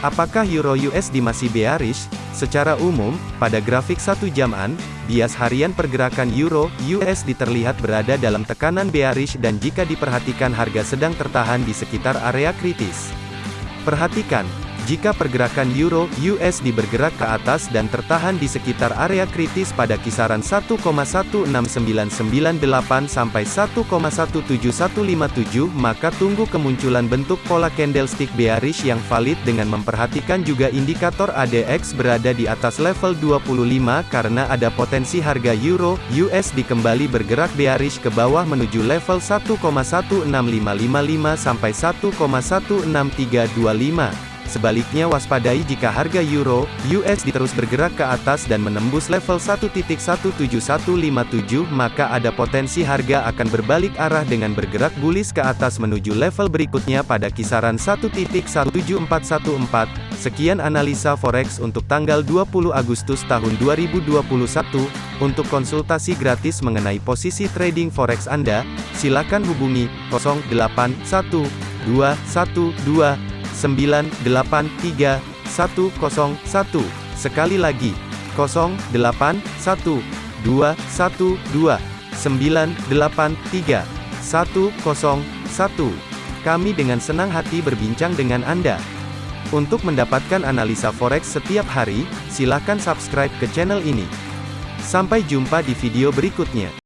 Apakah Euro USD masih bearish? Secara umum, pada grafik satu jaman, bias harian pergerakan Euro USD terlihat berada dalam tekanan bearish dan jika diperhatikan harga sedang tertahan di sekitar area kritis. Perhatikan, jika pergerakan euro USD bergerak ke atas dan tertahan di sekitar area kritis pada kisaran 1,16998 sampai 1,17157 maka tunggu kemunculan bentuk pola candlestick bearish yang valid dengan memperhatikan juga indikator ADX berada di atas level 25 karena ada potensi harga euro USD kembali bergerak bearish ke bawah menuju level 1,16555 sampai 1,16325. Sebaliknya waspadai jika harga euro USD terus bergerak ke atas dan menembus level 1.17157 maka ada potensi harga akan berbalik arah dengan bergerak bullish ke atas menuju level berikutnya pada kisaran 1.17414. Sekian analisa forex untuk tanggal 20 Agustus tahun 2021. Untuk konsultasi gratis mengenai posisi trading forex Anda, silakan hubungi 081212 983 101. Sekali lagi, 081 212 983 101. Kami dengan senang hati berbincang dengan Anda. Untuk mendapatkan analisa forex setiap hari, silakan subscribe ke channel ini. Sampai jumpa di video berikutnya.